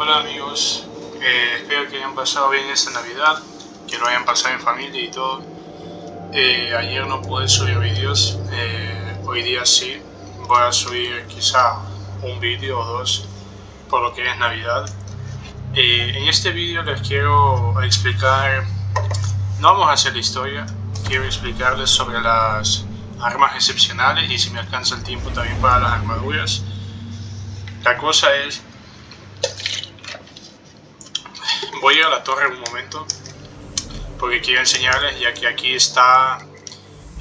Hola amigos, eh, espero que hayan pasado bien esta Navidad, que lo hayan pasado en familia y todo. Eh, ayer no pude subir vídeos, eh, hoy día sí, voy a subir quizá un vídeo o dos por lo que es Navidad. en este vídeo les quiero explicar, no vamos a hacer la historia, quiero explicarles sobre las armas excepcionales y si me alcanza el tiempo también para las armaduras. La cosa es Voy a ir a la torre un momento porque quiero enseñarles ya que aquí está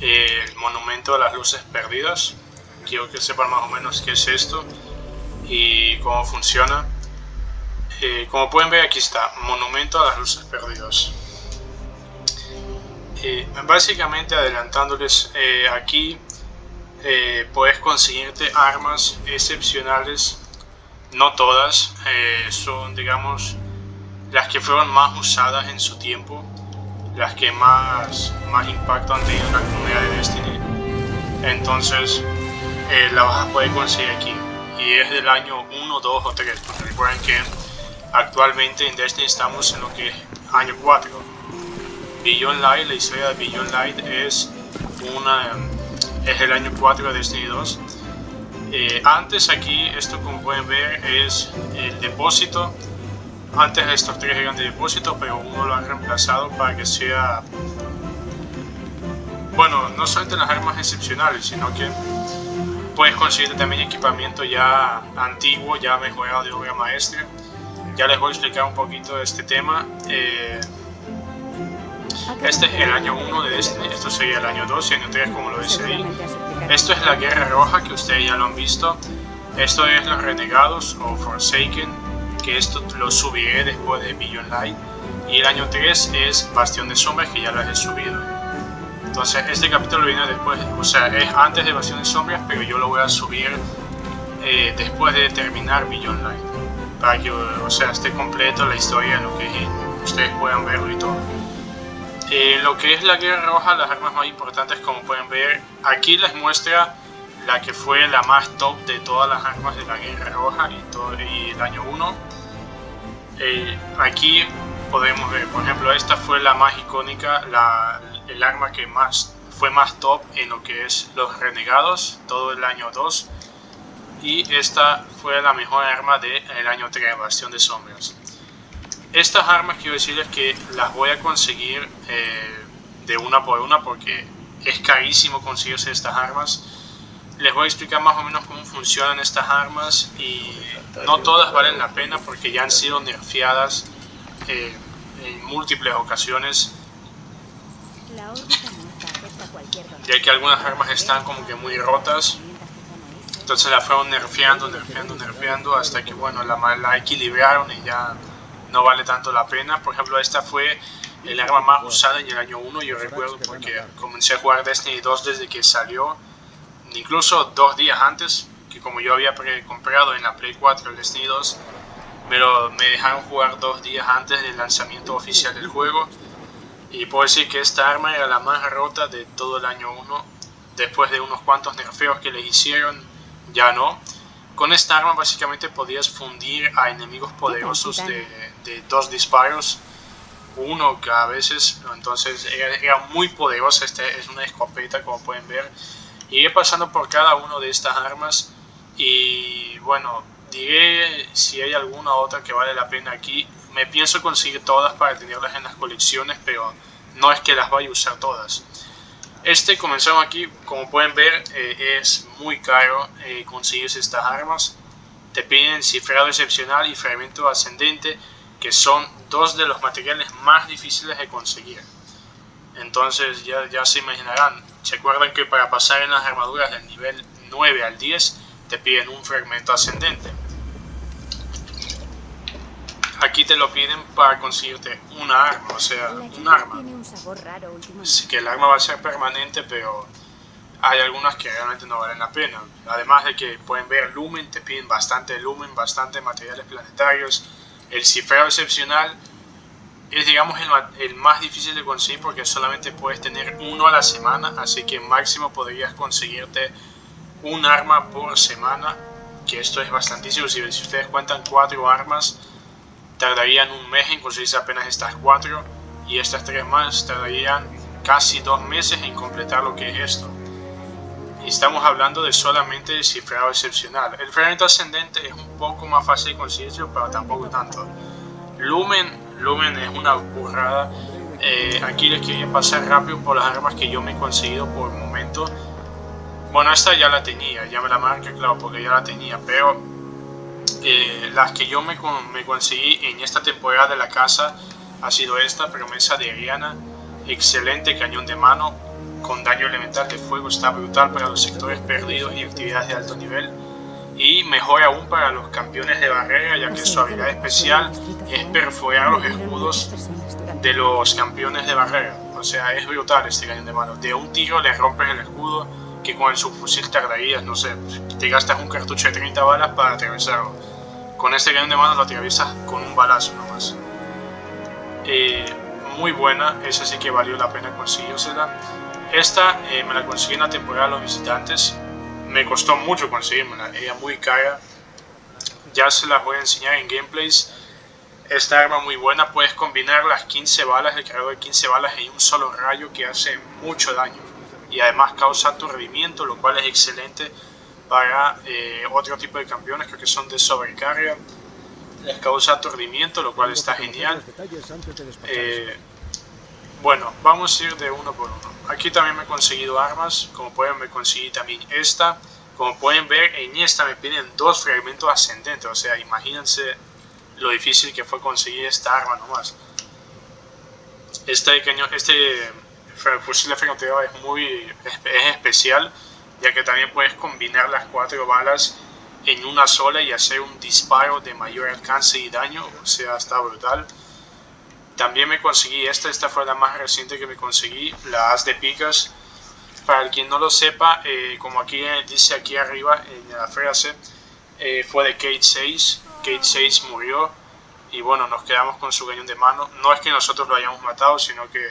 eh, el monumento de las luces perdidas. Quiero que sepan más o menos qué es esto y cómo funciona. Eh, como pueden ver aquí está, monumento a las luces perdidas. Eh, básicamente adelantándoles aquí puedes conseguirte armas excepcionales, no todas, son digamos las que fueron más usadas en su tiempo, las que más, más impacto han tenido en la comunidad de Destiny. Entonces, eh, la vas a poder conseguir aquí. Y es del año 1, 2 o 3, porque recuerden que actualmente en Destiny estamos en lo que es año 4. Beyond Light, la historia de Beyond Light es, una, es el año 4 de Destiny 2. Eh, antes aquí, esto como pueden ver, es el depósito antes estos tres eran de depósito, pero uno lo han reemplazado para que sea... Bueno, no solamente las armas excepcionales, sino que puedes conseguir también equipamiento ya antiguo, ya mejorado de obra maestra. Ya les voy a explicar un poquito de este tema. Eh, este es el año 1 de Destiny, esto sería el año 2 y año 3 como lo dice ahí. Esto es la Guerra Roja que ustedes ya lo han visto. Esto es los Renegados o Forsaken que esto lo subiré después de Billion Light. Y el año 3 es Bastión de Sombras, que ya lo he subido. Entonces, este capítulo viene después, o sea, es antes de Bastión de Sombras, pero yo lo voy a subir eh, después de terminar Billion Light. Para que, o sea, esté completo la historia, lo que ustedes puedan verlo y todo. Eh, lo que es la Guerra Roja, las armas más importantes, como pueden ver, aquí les muestra la que fue la más top de todas las armas de la Guerra Roja y, todo, y el año 1. Eh, aquí podemos ver, por ejemplo, esta fue la más icónica, el arma que más fue más top en lo que es los renegados, todo el año 2. Y esta fue la mejor arma del año 3, Bastión de Sombras. Estas armas quiero decirles que las voy a conseguir eh, de una por una porque es carísimo conseguirse estas armas les voy a explicar más o menos cómo funcionan estas armas y no todas valen la pena porque ya han sido nerfeadas eh, en múltiples ocasiones. Ya que algunas armas están como que muy rotas. Entonces la fueron nerfeando, nerfeando, nerfeando hasta que bueno la, la equilibraron y ya no vale tanto la pena. Por ejemplo esta fue el arma más usada en el año 1 yo recuerdo porque comencé a jugar Destiny 2 desde que salió incluso dos días antes, que como yo había comprado en la Play 4 el Destiny 2, me, me dejaron jugar dos días antes del lanzamiento oficial del juego. Y puedo decir que esta arma era la más rota de todo el año 1. Después de unos cuantos nerfeos que le hicieron, ya no. Con esta arma básicamente podías fundir a enemigos poderosos de, de dos disparos. Uno que a veces, entonces era, era muy poderosa. Esta es una escopeta como pueden ver Iré pasando por cada una de estas armas y bueno, diré si hay alguna otra que vale la pena aquí. Me pienso conseguir todas para tenerlas en las colecciones, pero no es que las vaya a usar todas. Este comenzamos aquí, como pueden ver, eh, es muy caro eh, conseguirse estas armas. Te piden cifrado excepcional y fragmento ascendente, que son dos de los materiales más difíciles de conseguir. Entonces ya, ya se imaginarán, se acuerdan que para pasar en las armaduras del nivel 9 al 10 te piden un fragmento ascendente. Aquí te lo piden para conseguirte una arma, o sea, un arma. Así que el arma va a ser permanente, pero hay algunas que realmente no valen la pena. Además de que pueden ver lumen, te piden bastante lumen, bastante materiales planetarios. El cifrado excepcional es digamos el, más difícil de conseguir porque solamente puedes tener uno a la semana, así que máximo podrías conseguirte un arma por semana, que esto es bastantísimo, si, si ustedes cuentan cuatro armas, tardarían un mes en conseguirse apenas estas cuatro y estas tres más tardarían casi dos meses en completar lo que es esto. Estamos hablando de solamente el cifrado excepcional. El fragmento ascendente es un poco más fácil de conseguirlo, pero tampoco tanto. Lumen, Lumen es una burrada. Eh, aquí les quería pasar rápido por las armas que yo me he conseguido por el momento. Bueno, esta ya la tenía, ya me la marqué, claro, porque ya la tenía, pero eh, las que yo me, me, conseguí en esta temporada de la casa ha sido esta, promesa de Ariana, excelente cañón de mano, con daño elemental de fuego, está brutal para los sectores perdidos y actividades de alto nivel, y mejor aún para los campeones de barrera, ya que su habilidad especial es perforar los escudos de los campeones de barrera. O sea, es brutal este cañón de mano. De un tiro le rompes el escudo, que con el subfusil tardarías, no sé, te gastas un cartucho de 30 balas para atravesarlo. Con este cañón de mano lo atraviesas con un balazo nomás. Eh, muy buena, esa sí que valió la pena conseguírsela. Esta eh, me la conseguí en la temporada de los visitantes, me costó mucho conseguirla, ella muy cara. Ya se las voy a enseñar en gameplays. Esta arma muy buena, puedes combinar las 15 balas, el cargador de 15 balas en un solo rayo que hace mucho daño. Y además causa aturdimiento, lo cual es excelente para eh, otro tipo de campeones, creo que son de sobrecarga. Les causa aturdimiento, lo cual está genial. Eh, bueno, vamos a ir de uno por uno. Aquí también me he conseguido armas, como pueden me conseguí también esta. Como pueden ver, en esta me piden dos fragmentos ascendentes, o sea, imagínense lo difícil que fue conseguir esta arma nomás. Este cañón, este fusil de francotirador es muy es especial, ya que también puedes combinar las cuatro balas en una sola y hacer un disparo de mayor alcance y daño, o sea, está brutal. También me conseguí esta, esta fue la más reciente que me conseguí, la As de Picas. Para el quien no lo sepa, eh, como aquí dice aquí arriba en la frase, eh, fue de Kate 6. Kate 6 murió y bueno, nos quedamos con su cañón de mano. No es que nosotros lo hayamos matado, sino que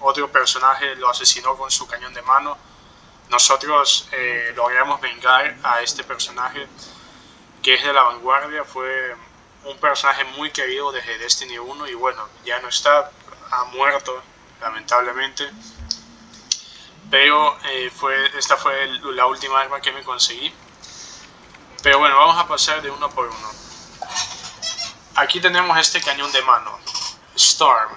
otro personaje lo asesinó con su cañón de mano. Nosotros eh, logramos vengar a este personaje que es de la vanguardia, fue un personaje muy querido desde Destiny 1 y bueno, ya no está, ha muerto lamentablemente. Pero eh, fue, esta fue la última arma que me conseguí. Pero bueno, vamos a pasar de uno por uno. Aquí tenemos este cañón de mano, Storm.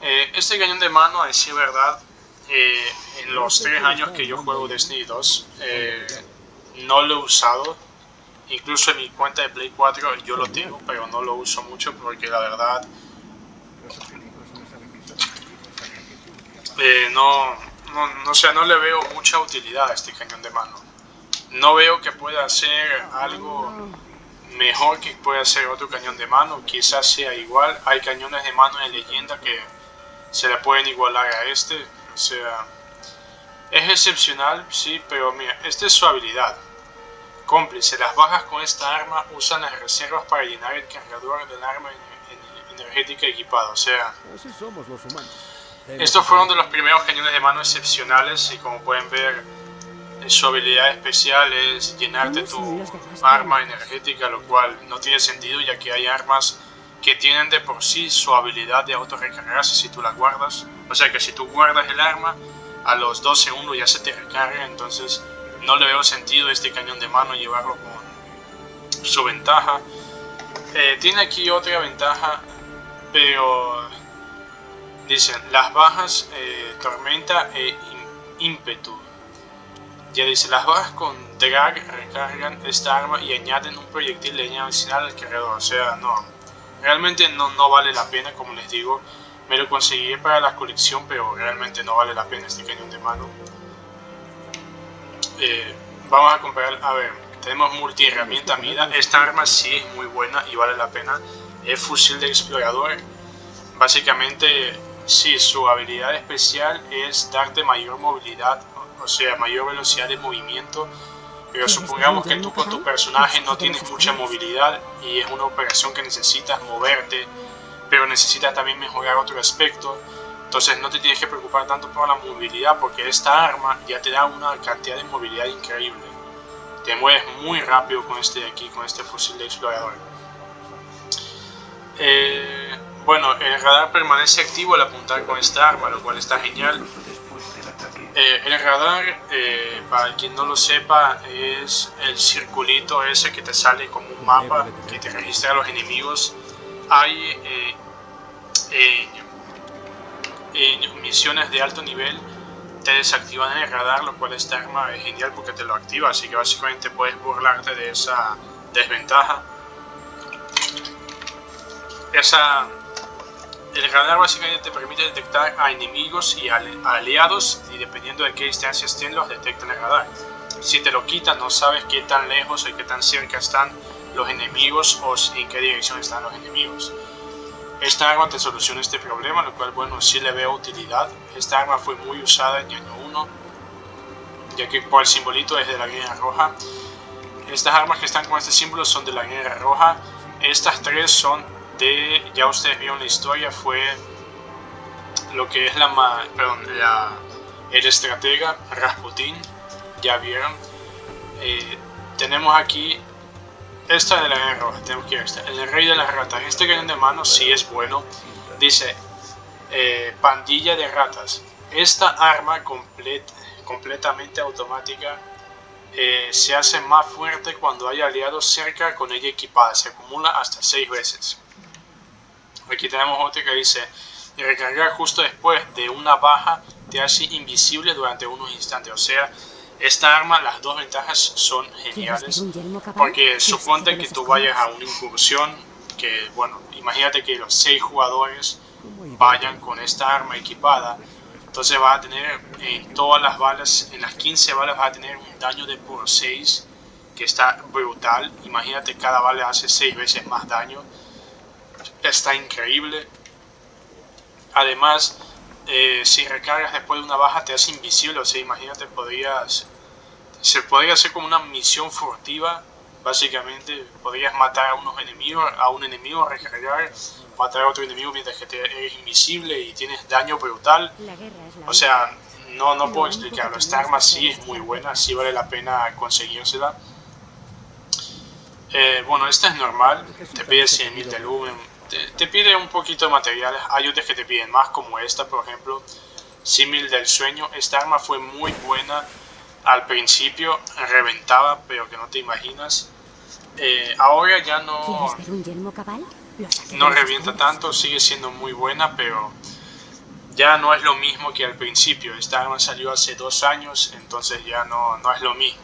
Eh, este cañón de mano, a decir verdad, eh, en los tres años que yo juego Destiny 2, no lo he usado Incluso en mi cuenta de Play 4 yo lo tengo, pero no lo uso mucho porque la verdad eh, no, no, no, no le veo mucha utilidad a este cañón de mano. No veo que pueda hacer algo mejor que pueda hacer otro cañón de mano, quizás sea igual. Hay cañones de mano en leyenda que se le pueden igualar a este, o sea, es excepcional, sí, pero mira, esta es su habilidad. Cómplice, las bajas con esta arma usan las reservas para llenar el cargador del arma energética equipada, o sea... Estos fueron de los primeros cañones de mano excepcionales y como pueden ver, su habilidad especial es llenarte tu arma energética, lo cual no tiene sentido ya que hay armas que tienen de por sí su habilidad de auto recargarse si tú la guardas. O sea que si tú guardas el arma, a los 2 segundos ya se te recarga, entonces no le veo sentido este cañón de mano llevarlo con su ventaja. Eh, tiene aquí otra ventaja, pero dicen las bajas eh, tormenta e ímpetu. Ya dice, las bajas con drag recargan esta arma y añaden un proyectil de leña adicional al cargador. O sea, no, realmente no, no vale la pena, como les digo. Me lo conseguí para la colección, pero realmente no vale la pena este cañón de mano. Eh, vamos a comparar, a ver, tenemos multi herramienta mida, esta arma sí es muy buena y vale la pena, es fusil de explorador, básicamente sí, su habilidad especial es darte mayor movilidad, o sea, mayor velocidad de movimiento, pero supongamos que tú con tu personaje no tienes mucha movilidad y es una operación que necesitas moverte, pero necesitas también mejorar otro aspecto, entonces no te tienes que preocupar tanto por la movilidad porque esta arma ya te da una cantidad de movilidad increíble. Te mueves muy rápido con este de aquí, con este fusil de explorador. Eh, bueno, el radar permanece activo al apuntar con esta arma, lo cual está genial. Eh, el radar, eh, para quien no lo sepa, es el circulito ese que te sale como un mapa que te registra a los enemigos. Hay en misiones de alto nivel te desactivan el radar, lo cual esta arma es genial porque te lo activa, así que básicamente puedes burlarte de esa desventaja. Esa, el radar básicamente te permite detectar a enemigos y aliados y dependiendo de qué distancia estén los detecta el radar. Si te lo quitan no sabes qué tan lejos o qué tan cerca están los enemigos o en qué dirección están los enemigos. Esta arma te soluciona este problema, lo cual, bueno, sí le veo utilidad. Esta arma fue muy usada en año 1, ya que por el simbolito es de la guerra roja. Estas armas que están con este símbolo son de la guerra roja. Estas tres son de, ya ustedes vieron la historia, fue lo que es la, perdón, la, el estratega Rasputin, ya vieron. Eh, tenemos aquí esta de la guerra roja, tenemos que ir esta. El rey de las ratas. Este cañón de mano sí es bueno. Dice, eh, pandilla de ratas. Esta arma completamente automática eh, se hace más fuerte cuando hay aliados cerca con ella equipada. Se acumula hasta 6 veces. Aquí tenemos otra que dice, recargar justo después de una baja te hace invisible durante unos instantes. O sea, esta arma, las dos ventajas son geniales, porque suponte que tú vayas a una incursión, que bueno, imagínate que los seis jugadores vayan con esta arma equipada, entonces vas a tener en todas las balas, en las 15 balas vas a tener un daño de por 6, que está brutal, imagínate cada bala hace 6 veces más daño, está increíble, además eh, si recargas después de una baja te hace invisible, o sea, imagínate, podrías se podría hacer como una misión furtiva, básicamente podrías matar a unos enemigos, a un enemigo, recargar, matar a otro enemigo mientras que te eres invisible y tienes daño brutal. O sea, no, no puedo explicarlo, esta arma sí es muy buena, sí vale la pena conseguírsela. Eh, bueno, esta es normal, te pide 100.000 de lumen, te, te, pide un poquito de materiales, hay otras que te piden más como esta por ejemplo, 100.000 del sueño, esta arma fue muy buena, al principio reventaba, pero que no te imaginas. Eh, ahora ya no, no revienta tanto, sigue siendo muy buena, pero ya no es lo mismo que al principio. Esta arma salió hace dos años, entonces ya no, no es lo mismo.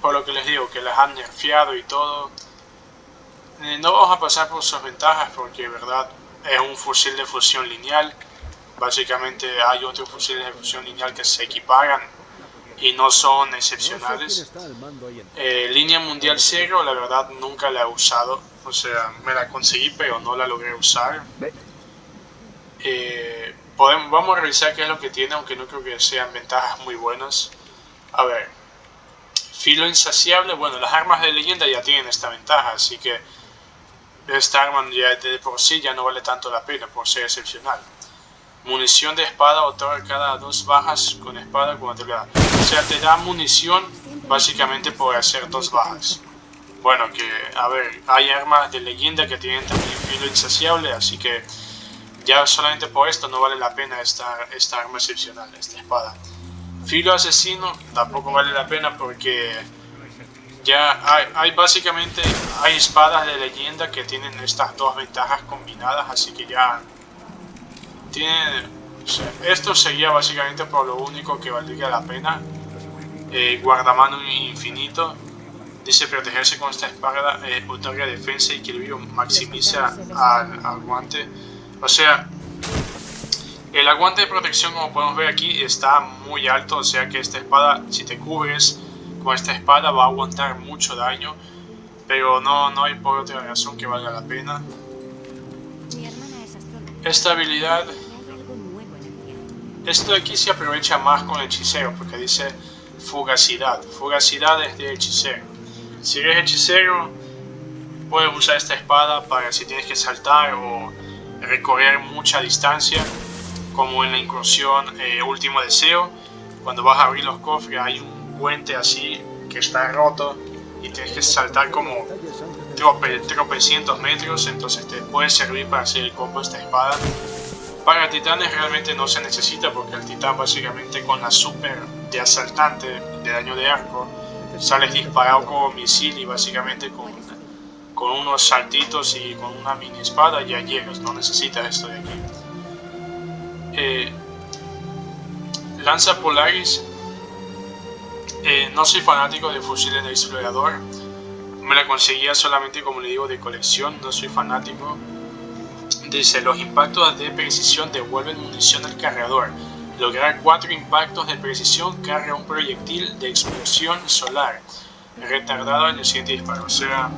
Por lo que les digo, que las han nerfeado y todo. Eh, no vamos a pasar por sus ventajas porque, verdad, es un fusil de fusión lineal. Básicamente hay otros fusiles de fusión lineal que se equiparan y no son excepcionales. Eh, línea mundial cero, la verdad nunca la he usado, o sea, me la conseguí pero no la logré usar. Eh, podemos, vamos a revisar qué es lo que tiene, aunque no creo que sean ventajas muy buenas. A ver, filo insaciable, bueno, las armas de leyenda ya tienen esta ventaja, así que esta arma ya de por sí ya no vale tanto la pena por ser excepcional. Munición de espada otorga cada dos bajas con espada cuando te da. O sea, te da munición básicamente por hacer dos bajas. Bueno, que, a ver, hay armas de leyenda que tienen también filo insaciable, así que ya solamente por esto no vale la pena esta, esta arma excepcional, esta espada. Filo asesino tampoco vale la pena porque ya hay, hay, básicamente hay espadas de leyenda que tienen estas dos ventajas combinadas, así que ya tiene, esto sería básicamente por lo único que valdría la pena. Eh, guardamano infinito. Dice protegerse con esta espada eh, otorga defensa y equilibrio, maximiza al aguante. O sea, el aguante de protección como podemos ver aquí está muy alto, o sea que esta espada, si te cubres con esta espada va a aguantar mucho daño, pero no, no hay por otra razón que valga la pena. Esta habilidad, esto aquí se aprovecha más con el hechicero porque dice fugacidad. Fugacidad es de hechicero. Si eres hechicero, puedes usar esta espada para si tienes que saltar o recorrer mucha distancia, como en la incursión eh, Último Deseo. Cuando vas a abrir los cofres hay un puente así que está roto y tienes que saltar como tropecientos metros, entonces te puede servir para hacer el combo esta espada. Para titanes realmente no se necesita porque el titán básicamente con la super de asaltante de daño de arco sales disparado como misil y básicamente con, con unos saltitos y con una mini espada ya llegas, no necesitas esto de aquí. Eh, Lanza Polaris eh, no soy fanático de fusiles de explorador. Me la conseguía solamente, como le digo, de colección. No soy fanático. Dice, los impactos de precisión devuelven munición al cargador. Lograr cuatro impactos de precisión carga un proyectil de explosión solar. Retardado en el siguiente disparo. O sea,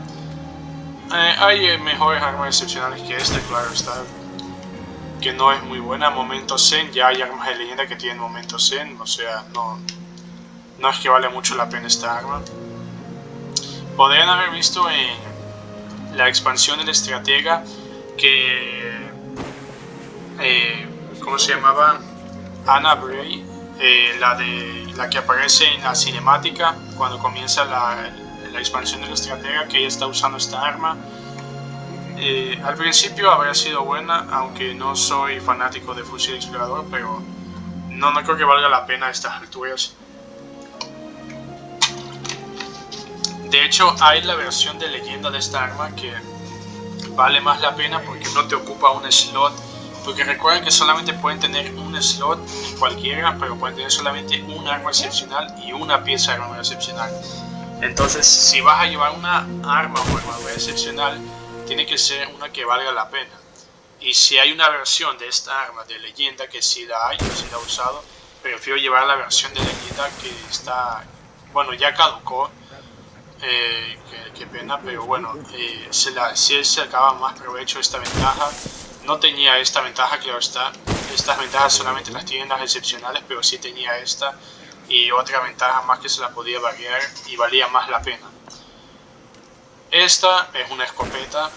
eh, hay mejores armas excepcionales que esta, claro está. Que no es muy buena. Momento Zen, ya hay armas de leyenda que tienen momento Zen. O sea, no, no es que vale mucho la pena esta arma. Podrían haber visto en la expansión del estratega que... Eh, ¿Cómo se llamaba? Anna Bray, eh, la, de, la que aparece en la cinemática cuando comienza la, la expansión del estratega, que ella está usando esta arma. Eh, al principio habría sido buena, aunque no soy fanático de fusil explorador, pero no, no creo que valga la pena a estas alturas. De hecho, hay la versión de leyenda de esta arma que vale más la pena porque no te ocupa un slot. Porque recuerden que solamente pueden tener un slot en cualquiera, pero pueden tener solamente un arma excepcional y una pieza de arma excepcional. Entonces, si vas a llevar una arma o armadura excepcional, tiene que ser una que valga la pena. Y si hay una versión de esta arma de leyenda, que si la hay, o si la he usado, prefiero llevar la versión de leyenda que está, bueno, ya caducó, eh, qué, pena, pero bueno, eh, si él sacaba más provecho esta ventaja, no tenía esta ventaja, claro está, estas ventajas solamente las tienen las excepcionales, pero sí tenía esta y otra ventaja más que se la podía variar y valía más la pena. Esta es una escopeta,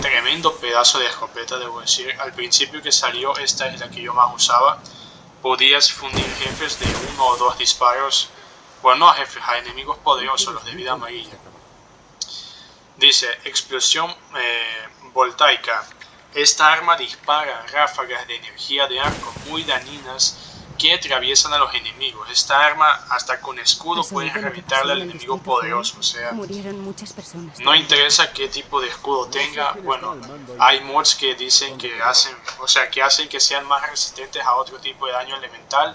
tremendo pedazo de escopeta debo decir, al principio que salió esta es la que yo más usaba, podías fundir jefes de uno o dos disparos bueno, no a jefes, a enemigos poderosos, los de vida amarilla. Dice, explosión eh, voltaica. Esta arma dispara ráfagas de energía de arco muy dañinas que atraviesan a los enemigos. Esta arma, hasta con escudo, puede reventarle al enemigo poderoso. O sea, no interesa qué tipo de escudo tenga. Bueno, hay mods que dicen que hacen, o sea, que hacen que sean más resistentes a otro tipo de daño elemental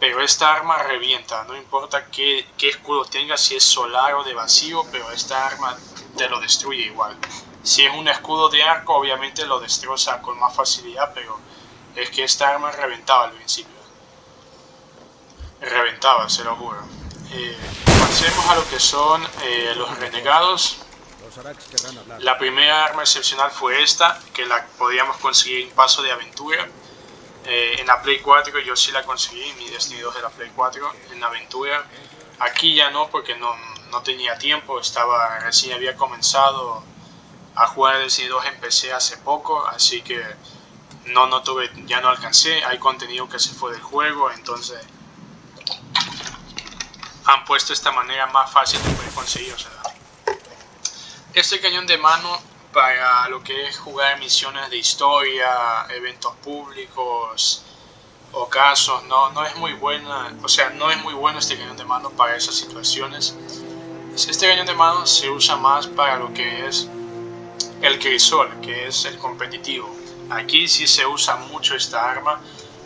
pero esta arma revienta, no importa qué, escudo tenga, si es solar o de vacío, pero esta arma te lo destruye igual. Si es un escudo de arco, obviamente lo destroza con más facilidad, pero es que esta arma reventaba al principio. Reventaba, se lo juro. Eh, pasemos a lo que son eh, los renegados. La primera arma excepcional fue esta, que la podíamos conseguir en paso de aventura. Eh, en la Play 4 yo sí la conseguí, mi Destiny 2 de la Play 4, en aventura. Aquí ya no, porque no, no tenía tiempo, estaba recién había comenzado a jugar Destiny 2 en PC hace poco, así que no, no tuve, ya no alcancé, hay contenido que se fue del juego, entonces han puesto esta manera más fácil de poder conseguir. O sea, este cañón de mano para lo que es jugar misiones de historia, eventos públicos o casos, no, no es muy buena, o sea, no es muy bueno este cañón de mano para esas situaciones. Este cañón de mano se usa más para lo que es el crisol, que es el competitivo. Aquí sí se usa mucho esta arma,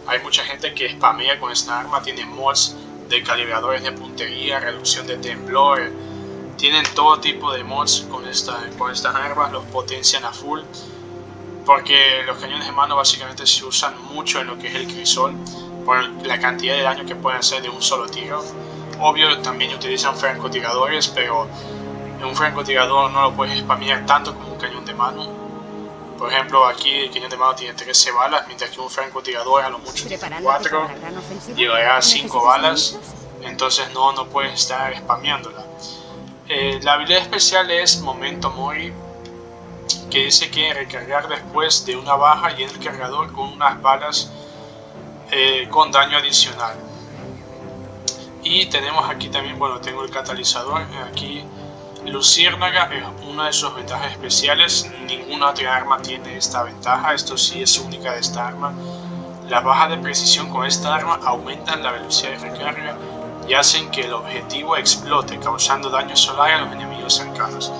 hay mucha gente que spamea con esta arma, tiene mods de calibradores de puntería, reducción de temblor, tienen todo tipo de mods con, esta, con estas armas, los potencian a full. Porque los cañones de mano básicamente se usan mucho en lo que es el crisol. Por la cantidad de daño que pueden hacer de un solo tiro. Obvio también utilizan francotiradores, pero un francotirador no lo puedes spamear tanto como un cañón de mano. Por ejemplo, aquí el cañón de mano tiene 13 balas, mientras que un francotirador a lo mucho tiene 4, llegará a 5 balas, entonces no, no puedes estar spameándola. Eh, la habilidad especial es Momento Mori, que dice que recargar después de una baja y en el cargador con unas balas eh, con daño adicional. Y tenemos aquí también, bueno, tengo el catalizador, aquí Luciérnaga es una de sus ventajas especiales, ninguna otra arma tiene esta ventaja, esto sí es única de esta arma. Las bajas de precisión con esta arma aumentan la velocidad de recarga y hacen que el objetivo explote, causando daño solar a los enemigos cercanos.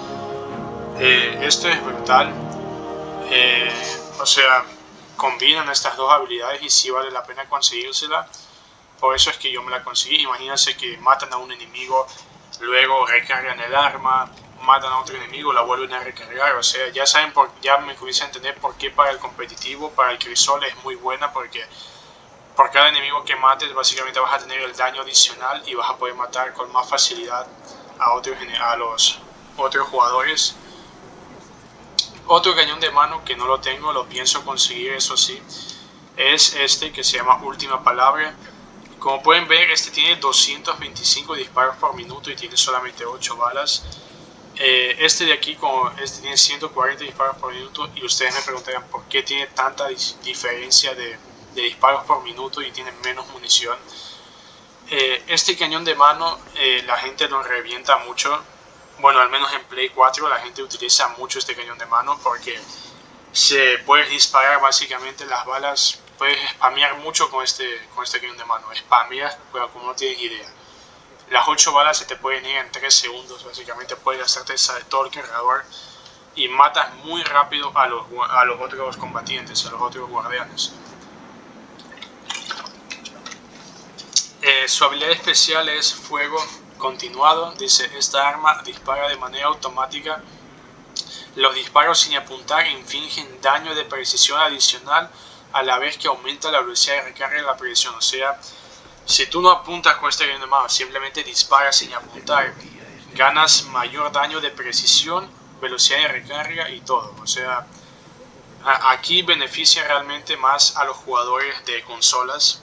Eh, esto es brutal, eh, o sea, combinan estas dos habilidades y sí vale la pena conseguírsela. Por eso es que yo me la conseguí. Imagínense que matan a un enemigo, luego recargan el arma, matan a otro enemigo, la vuelven a recargar. O sea, ya saben, por, ya me comienza a entender por qué para el competitivo, para el crisol es muy buena porque por cada enemigo que mates básicamente vas a tener el daño adicional y vas a poder matar con más facilidad a, otros, a los otros jugadores. Otro cañón de mano que no lo tengo, lo pienso conseguir eso sí, es este que se llama Última Palabra. Como pueden ver, este tiene 225 disparos por minuto y tiene solamente 8 balas. Eh, este de aquí como este tiene 140 disparos por minuto y ustedes me preguntarían por qué tiene tanta diferencia de, disparos por minuto y tiene menos munición. Eh, este cañón de mano eh, la gente lo revienta mucho bueno, al menos en Play 4 la gente utiliza mucho este cañón de mano porque se puede disparar básicamente las balas, puedes spamear mucho con este, con este cañón de mano, spamear, pero como no tienes idea. Las 8 balas se te pueden ir en 3 segundos, básicamente puedes gastarte todo el y matas muy rápido a los, a los otros combatientes, a los otros guardianes. Eh, su habilidad especial es fuego continuado, dice, esta arma dispara de manera automática. Los disparos sin apuntar infligen daño de precisión adicional a la vez que aumenta la velocidad de recarga y la precisión. O sea, si tú no apuntas con este de mano, simplemente disparas sin apuntar, ganas mayor daño de precisión, velocidad de recarga y todo. O sea, aquí beneficia realmente más a los jugadores de consolas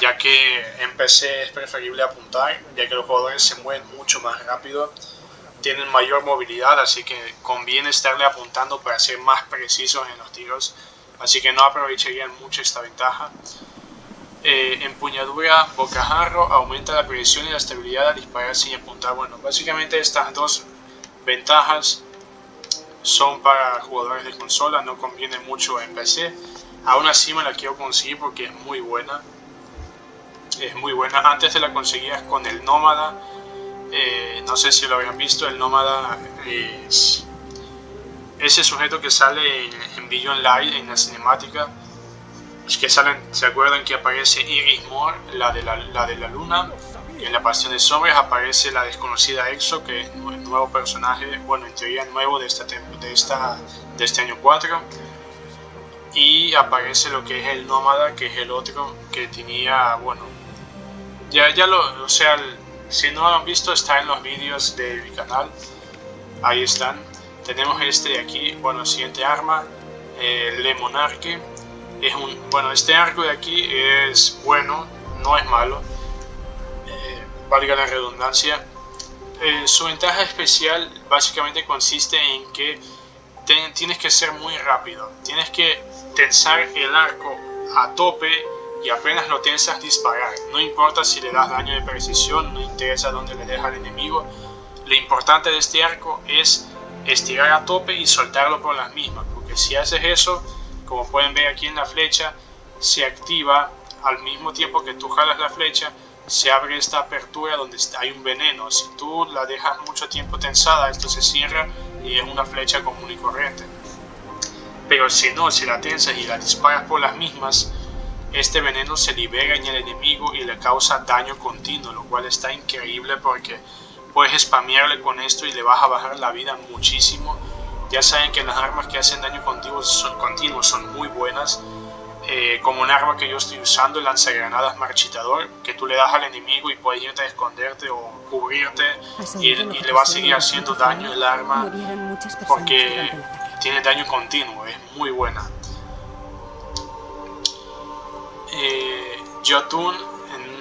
ya que en PC es preferible apuntar, ya que los jugadores se mueven mucho más rápido, tienen mayor movilidad, así que conviene estarle apuntando para ser más precisos en los tiros, así que no aprovecharían mucho esta ventaja. Eh, empuñadura bocajarro aumenta la precisión y la estabilidad al disparar sin apuntar. Bueno, básicamente estas dos ventajas son para jugadores de consola, no conviene mucho en PC. Aún así me la quiero conseguir porque es muy buena es muy buena. Antes te la conseguías con el Nómada, eh, no sé si lo habían visto, el Nómada es ese sujeto que sale en, en Billion Light, en la cinemática, es que salen, ¿se acuerdan que aparece Iris Moore, la de la, la de la luna? Y en la Pasión de Sombras aparece la desconocida Exo, que es un nuevo personaje, bueno, en teoría nuevo de, esta, de, esta, de este año 4 y aparece lo que es el nómada que es el otro que tenía bueno ya, ya lo, o sea, si no lo han visto está en los vídeos de mi canal, ahí están. Tenemos este de aquí, bueno, siguiente arma, el Le Monarque. Es un, bueno, este arco de aquí es bueno, no es malo, eh, valga la redundancia. Eh, su ventaja especial básicamente consiste en que tienes que ser muy rápido, tienes que tensar el arco a tope y apenas lo tensas disparar. No importa si le das daño de precisión, no interesa dónde le deja al enemigo. Lo importante de este arco es estirar a tope y soltarlo por las mismas, porque si haces eso, como pueden ver aquí en la flecha, se activa al mismo tiempo que tú jalas la flecha, se abre esta apertura donde hay un veneno. Si tú la dejas mucho tiempo tensada, esto se cierra y es una flecha común y corriente. Pero si no, si la tensas y la disparas por las mismas, este veneno se libera en el enemigo y le causa daño continuo, lo cual está increíble porque puedes spamearle con esto y le vas a bajar la vida muchísimo. Ya saben que las armas que hacen daño continuo son, continuo son muy buenas. Eh, como un arma que yo estoy usando, el lanzagranadas marchitador, que tú le das al enemigo y puedes irte a esconderte o cubrirte y, y le va a seguir haciendo daño el arma porque tiene daño continuo, es muy buena. Eh, Jotun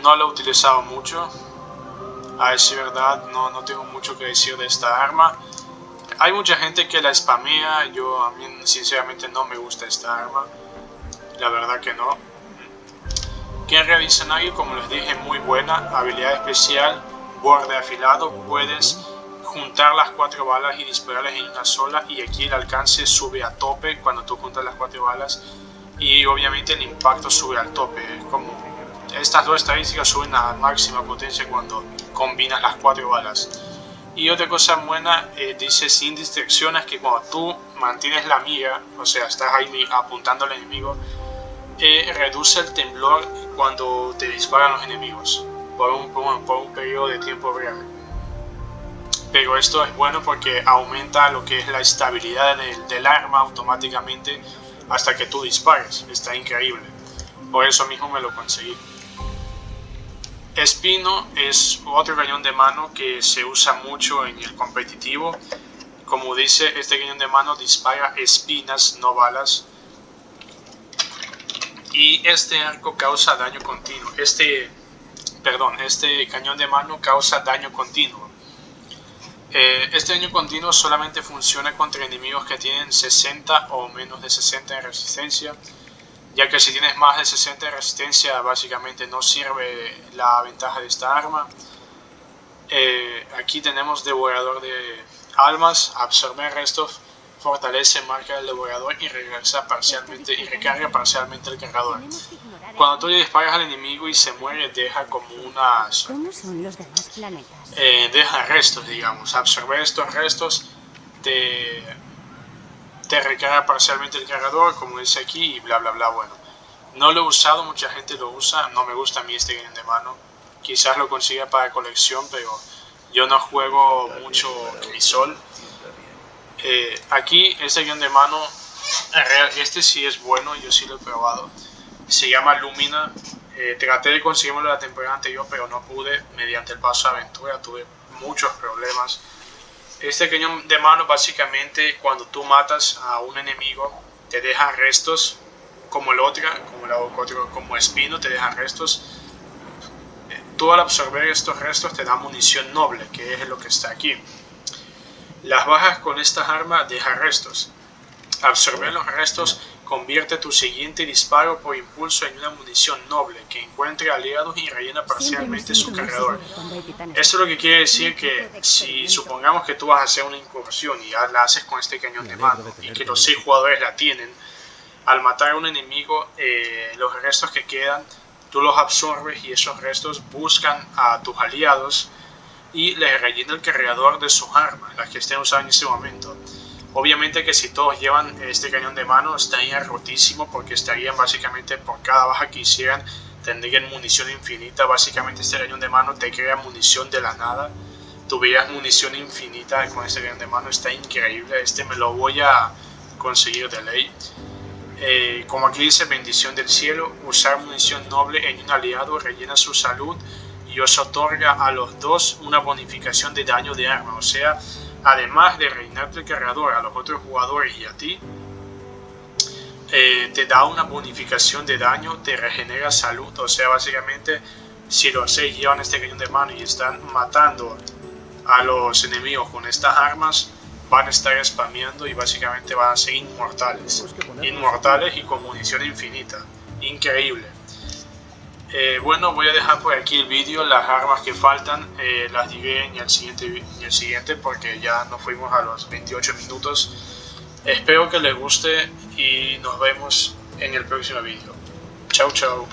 no lo he utilizado mucho. A decir verdad, no, no tengo mucho que decir de esta arma. Hay mucha gente que la spamea, yo a mí sinceramente no me gusta esta arma. La verdad que no. Ken Revisionary, como les dije, muy buena. Habilidad especial, borde afilado. Puedes juntar las cuatro balas y dispararlas en una sola y aquí el alcance sube a tope cuando tú juntas las cuatro balas y obviamente el impacto sube al tope. Como estas dos estadísticas suben a máxima potencia cuando combinas las cuatro balas. Y otra cosa buena, eh, dice sin distracciones, que cuando tú mantienes la mira, o sea, estás ahí apuntando al enemigo, eh, reduce el temblor cuando te disparan los enemigos por un, por un, periodo de tiempo breve. Pero esto es bueno porque aumenta lo que es la estabilidad del, del arma automáticamente hasta que tú dispares. Está increíble. Por eso mismo me lo conseguí. Espino es otro cañón de mano que se usa mucho en el competitivo. Como dice, este cañón de mano dispara espinas, no balas. Y este arco causa daño continuo. Este, perdón, este cañón de mano causa daño continuo. Eh, este daño continuo solamente funciona contra enemigos que tienen 60 o menos de 60 en resistencia ya que si tienes más de 60 de resistencia básicamente no sirve la ventaja de esta arma. Eh, aquí tenemos devorador de almas, absorber restos, fortalece, marca el devorador y regresa parcialmente y recarga parcialmente el cargador. Cuando tú le disparas al enemigo y se muere, deja como unas... ¿Cómo son los demás planetas? Eh, deja restos, digamos. Absorber estos restos te te recarga parcialmente el cargador, como dice aquí, y bla bla bla, bueno. No lo he usado, mucha gente lo usa, no me gusta a mí este game de mano. Quizás lo consiga para colección, pero yo no juego mucho crisol. Eh, aquí, este game de mano, este sí es bueno, yo sí lo he probado. Se llama Lumina. Eh, traté de conseguirlo la temporada anterior, pero no pude. Mediante el paso de aventura tuve muchos problemas este cañón de mano básicamente cuando tú matas a un enemigo te deja restos como el otro, como, la, como espino te deja restos. Tú al absorber estos restos te da munición noble, que es lo que está aquí. Las bajas con estas armas deja restos. Absorber los restos convierte tu siguiente disparo por impulso en una munición noble que encuentre aliados y rellena parcialmente su cargador. Esto es lo que quiere decir que si supongamos que tú vas a hacer una incursión y la haces con este cañón de mano y que los seis jugadores la tienen, al matar a un enemigo, eh, los restos que quedan, tú los absorbes y esos restos buscan a tus aliados y les rellena el cargador de sus armas, las que estén usando en ese momento. Obviamente que si todos llevan este cañón de mano estaría rotísimo porque estarían básicamente por cada baja que hicieran tendrían munición infinita. Básicamente este cañón de mano te crea munición de la nada. Tuvieras munición infinita con este cañón de mano, está increíble. Este me lo voy a conseguir de ley. Eh, como aquí dice, bendición del cielo, usar munición noble en un aliado rellena su salud y os otorga a los dos una bonificación de daño de arma. O sea, además de reinarte el cargador a los otros jugadores y a ti, eh, te da una bonificación de daño, te regenera salud, o sea, básicamente si los seis llevan este cañón de mano y están matando a los enemigos con estas armas, van a estar spameando y básicamente van a ser inmortales. Inmortales y con munición infinita. Increíble. Eh, bueno, voy a dejar por aquí el vídeo, las armas que faltan eh, las diré en el, siguiente, en el siguiente porque ya nos fuimos a los 28 minutos. Espero que les guste y nos vemos en el próximo vídeo. Chau chau.